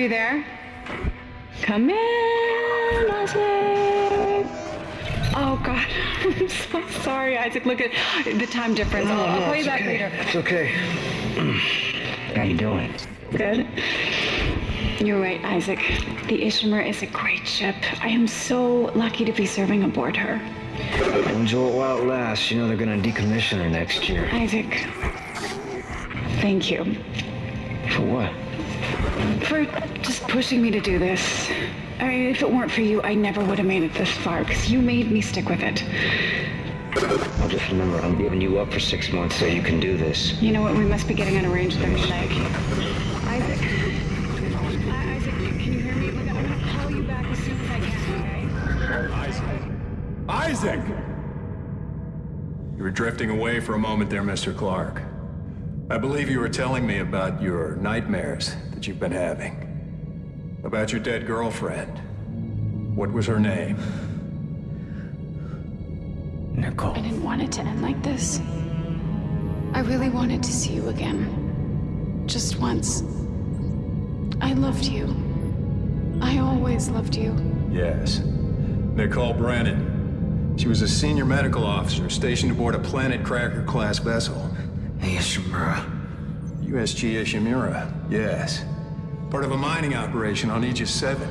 Are you there? Come in, Isaac. Oh God, I'm so sorry, Isaac. Look at the time difference. I'll, I'll call you back okay. later. It's okay. How you doing? Good. You're right, Isaac. The Ishimura is a great ship. I am so lucky to be serving aboard her. Enjoy it while it lasts. You know they're gonna decommission her next year. Isaac, thank you For what? for just pushing me to do this. I mean, if it weren't for you, I never would have made it this far, because you made me stick with it. I'll just remember, I'm giving you up for six months so you can do this. You know what? We must be getting on a range there tonight. Isaac. I- Isaac, can you hear me? Look, I'm gonna call you back as soon as I can, okay? Isaac! You were drifting away for a moment there, Mr. Clarke. I believe you were telling me about your nightmares that you've been having. About your dead girlfriend. What was her name? Nicole. I didn't want it to end like this. I really wanted to see you again. Just once. I loved you. I always loved you. Yes. Nicole Brennan. She was a senior medical officer stationed aboard a Planet Cracker class vessel. Hey, Ishimura. USG Ishimura, yes. Part of a mining operation on Aegis 7.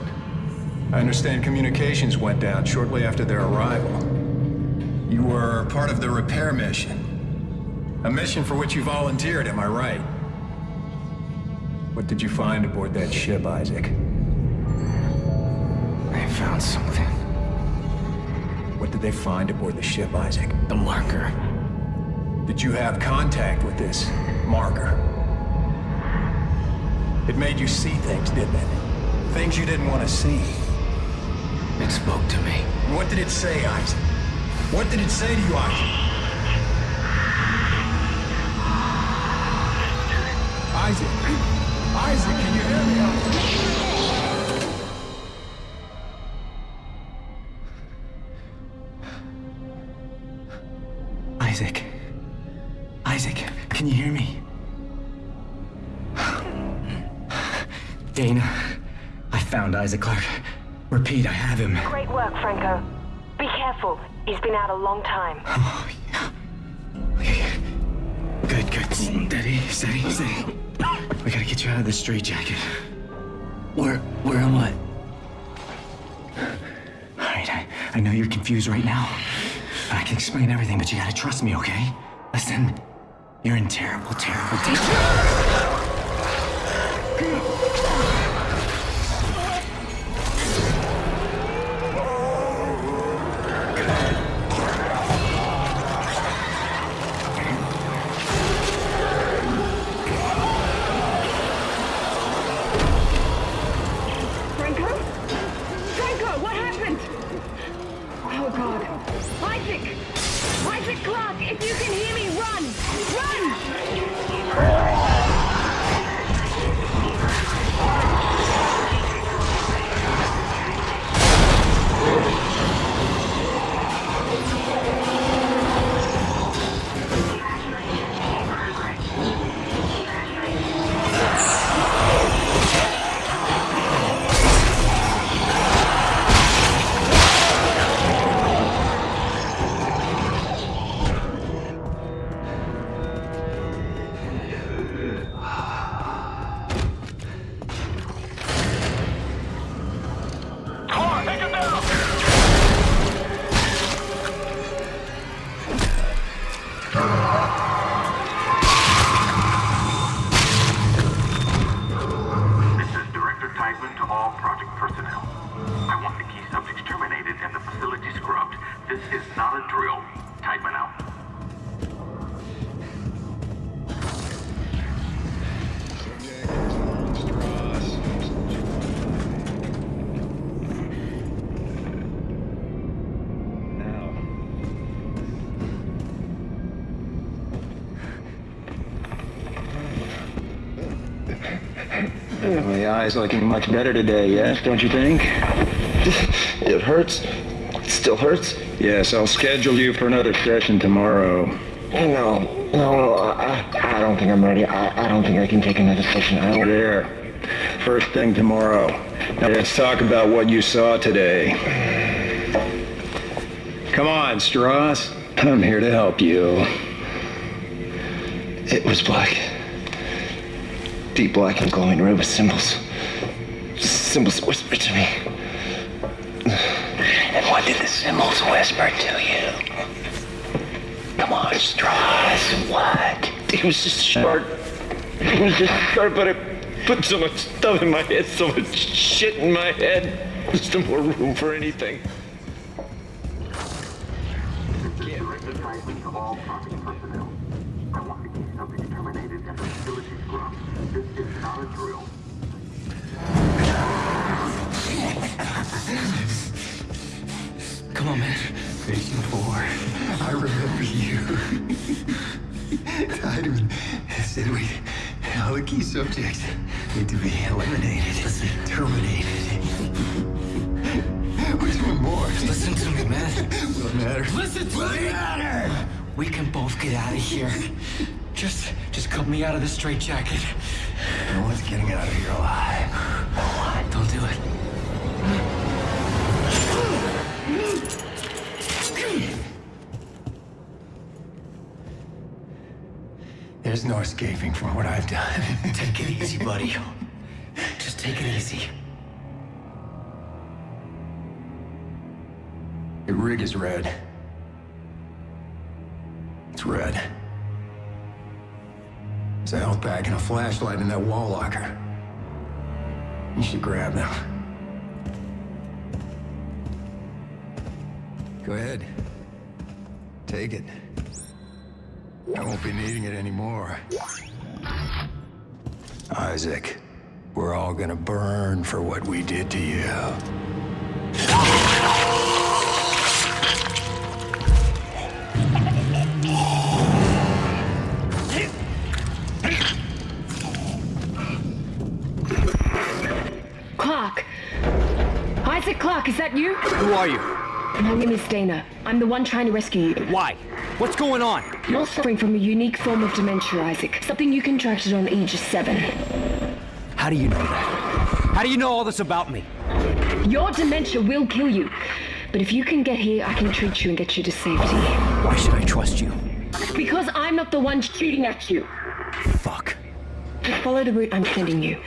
I understand communications went down shortly after their arrival. You were part of the repair mission. A mission for which you volunteered, am I right? What did you find aboard that ship, Isaac? I found something. What did they find aboard the ship, Isaac? The marker. Did you have contact with this marker? It made you see things, didn't it? Things you didn't want to see. It spoke to me. What did it say, Isaac? What did it say to you, Isaac? Isaac! Isaac, can you hear me? Isaac Clarke. Repeat, I have him. Great work, Franco. Be careful. He's been out a long time. Oh, yeah. Okay. Good, good. Steady, steady, steady. We gotta get you out of this straitjacket. Where, where am I? All right, I, I know you're confused right now. I can explain everything, but you gotta trust me, okay? Listen, you're in terrible, terrible danger. Eye's looking much better today, yes, don't you think? It hurts. It still hurts. Yes, I'll schedule you for another session tomorrow. No, no, no. I, I don't think I'm ready. I, I don't think I can take another session. I don't. There. First thing tomorrow. Now let's talk about what you saw today. Come on, Stross. I'm here to help you. It was black. Deep black and glowing red with symbols. Symbols whispered to me. And what did the symbols whisper to you? Come on, Stross, what? It was just sharp. It was just sharp, but it put so much stuff in my head, so much shit in my head. There's no more room for anything. Tiedemann said we, all the key subjects need to be eliminated, terminated. Which one more? Listen to me, man. What matters? Listen to me. We can both get out of here. Just, just cut me out of the straitjacket. No one's getting out of here alive. Don't do it. There's no escaping from what I've done. Take it easy, buddy. Just take it easy. The rig is red. It's red. There's a health pack and a flashlight in that wall locker. You should grab them. Go ahead. Take it. I won't be needing it anymore. Isaac, we're all gonna burn for what we did to you. Clarke! Isaac Clarke, is that you? Who are you? My name is Daina. I'm the one trying to rescue you. Why? What's going on? You're suffering from a unique form of dementia, Isaac. Something you contracted on Aegis 7. How do you know that? How do you know all this about me? Your dementia will kill you. But if you can get here, I can treat you and get you to safety. Why should I trust you? Because I'm not the one shooting at you. Fuck. Just follow the route I'm sending you.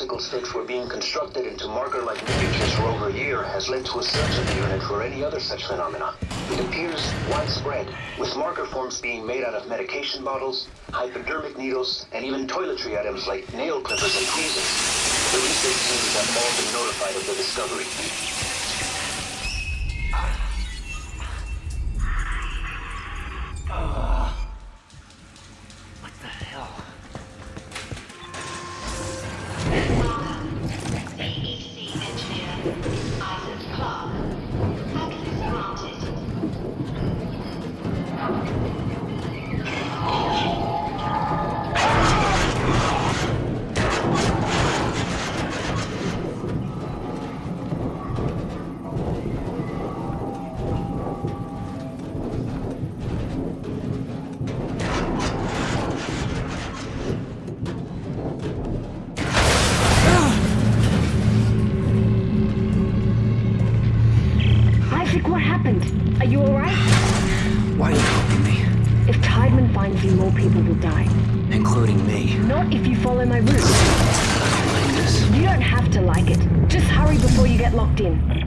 Popsicle sticks were being constructed into marker-like miniatures for over a year has led to a search of the unit for any other such phenomena. It appears widespread, with marker forms being made out of medication bottles, hypodermic needles, and even toiletry items like nail clippers and tweezers. The research teams have all been notified of the discovery. You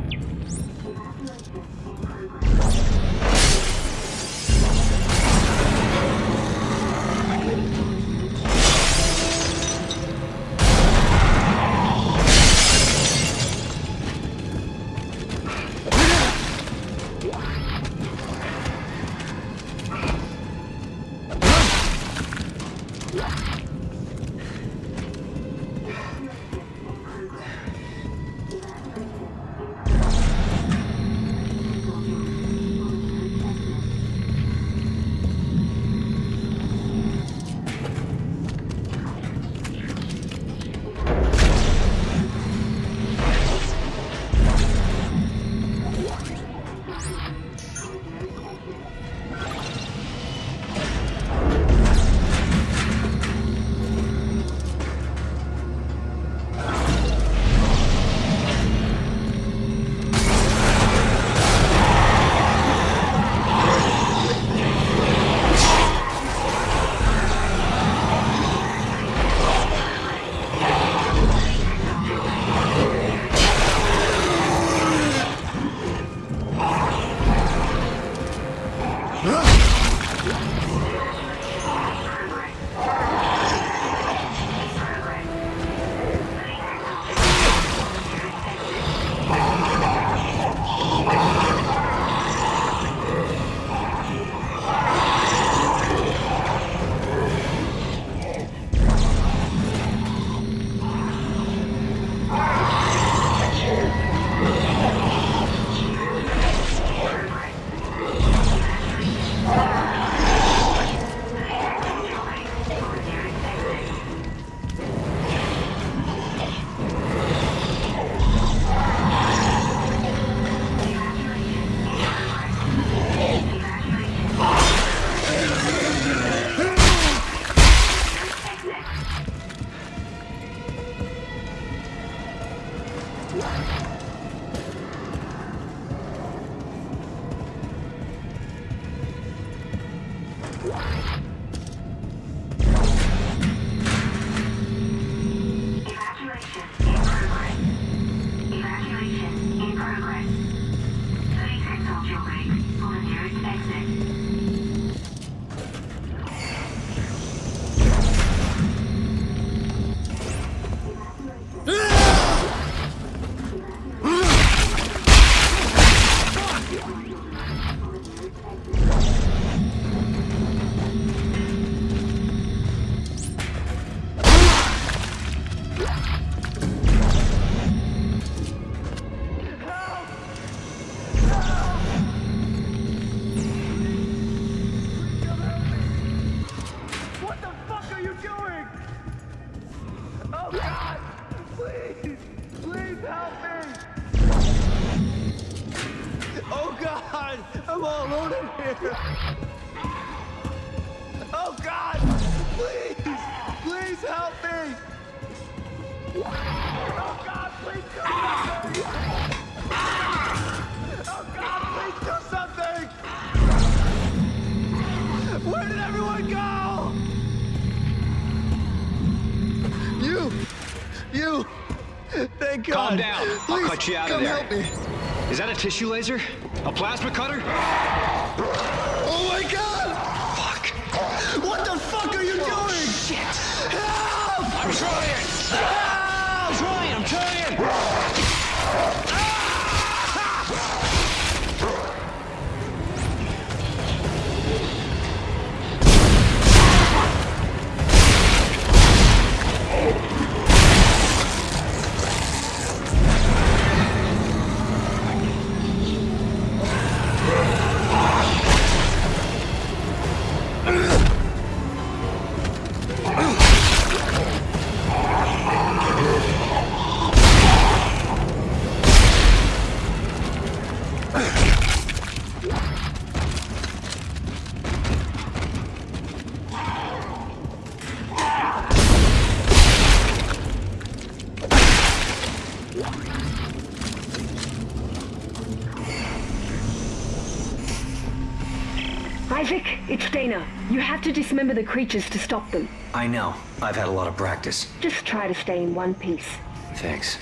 God! Calm down. Please, I'll cut you out of there. help me. Is that a tissue laser? A plasma cutter? Dismember the creatures to stop them. I know. I've had a lot of practice. Just try to stay in one piece. Thanks.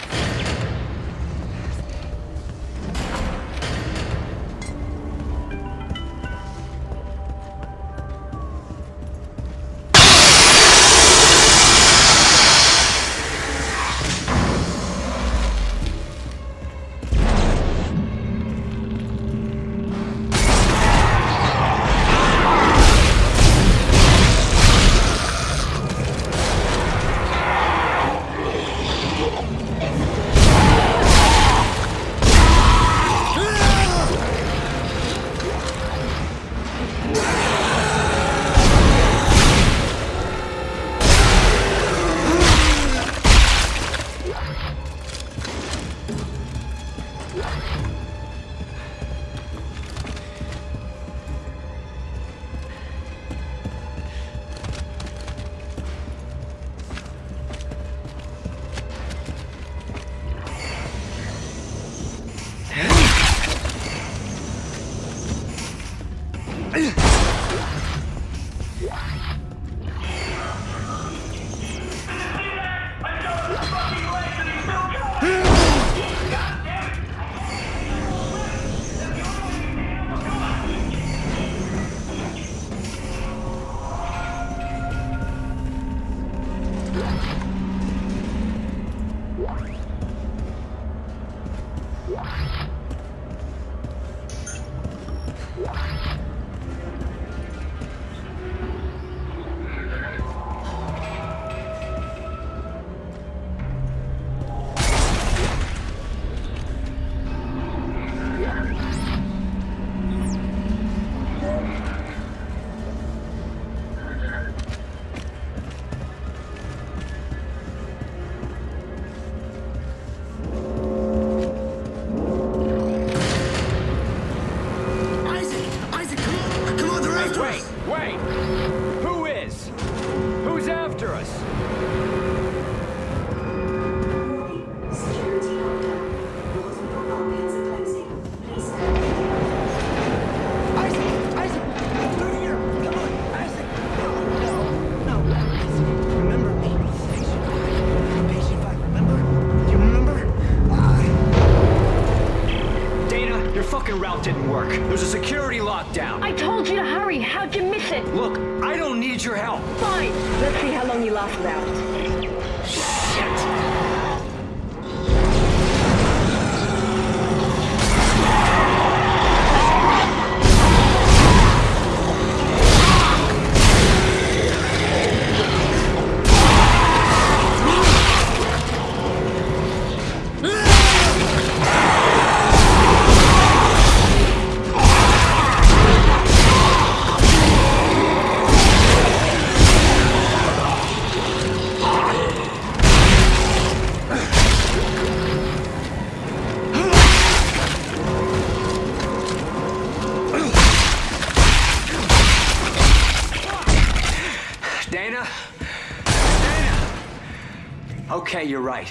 Okay, you're right.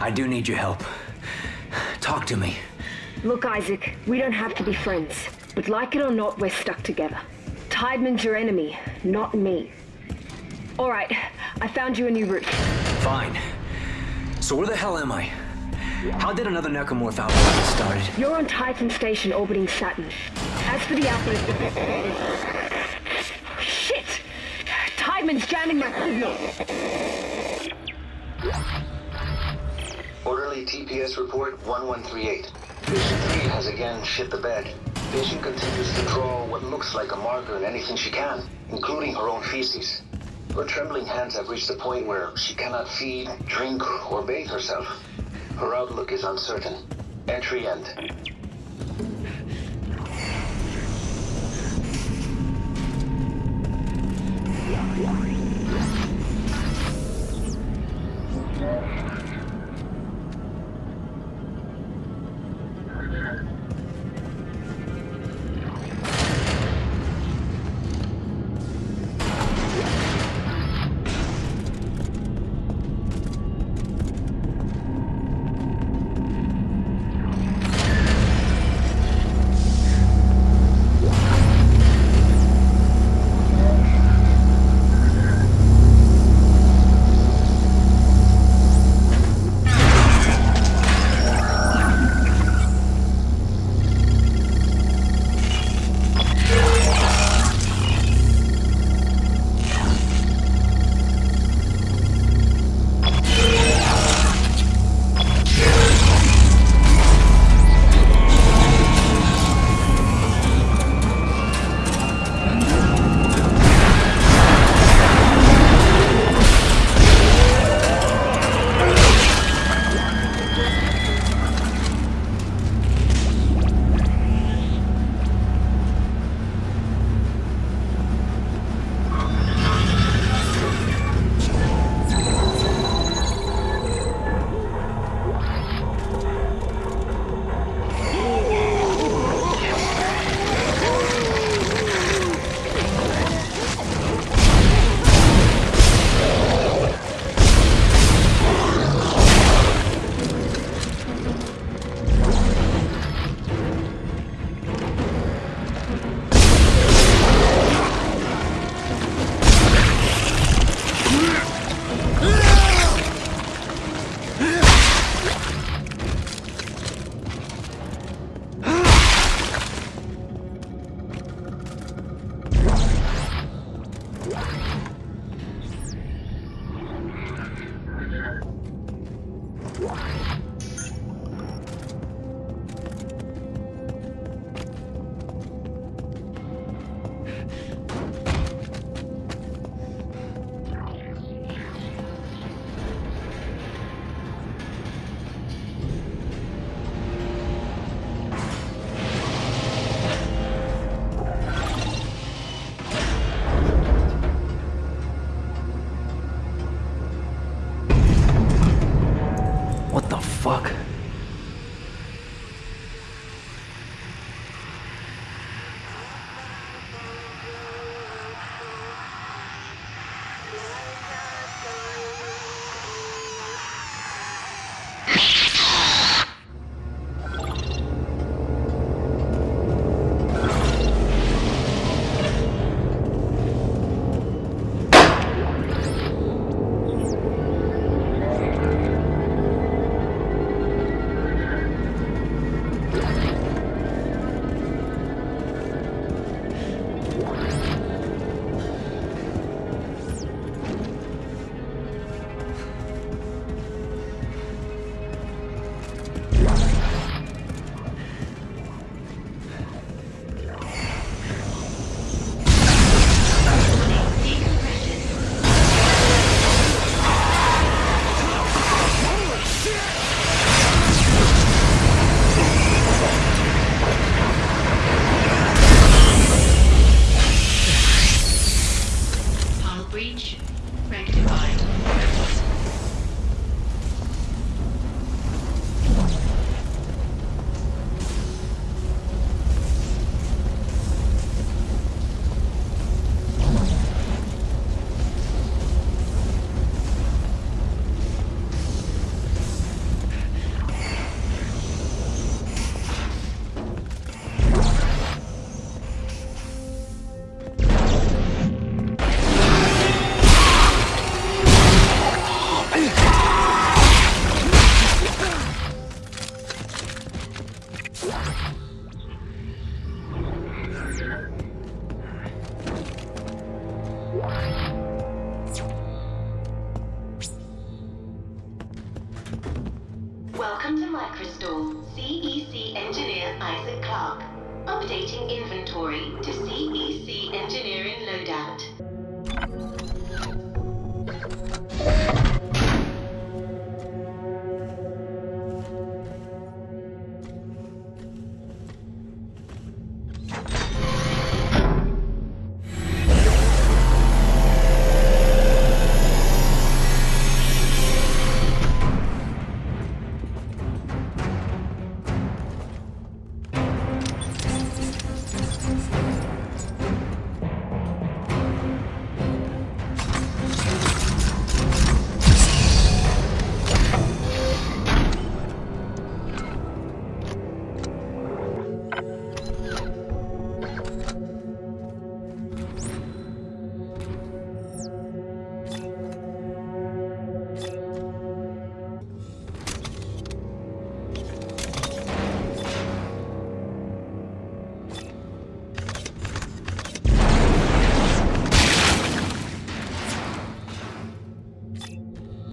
I do need your help. Talk to me. Look, Isaac, we don't have to be friends. But like it or not, we're stuck together. Tiedemann's your enemy, not me. Alright, I found you a new route. Fine. So where the hell am I? How did another necromorph outbreak get started? You're on Titan Station orbiting Saturn. As for the outbreak... Shit! Tiedemann's jamming my signal! Orderly TPS report 1138. Vision 3 has again shit the bed. Vision continues to draw what looks like a marker in anything she can, including her own feces. Her trembling hands have reached the point where she cannot feed, drink, or bathe herself. Her outlook is uncertain. Entry end.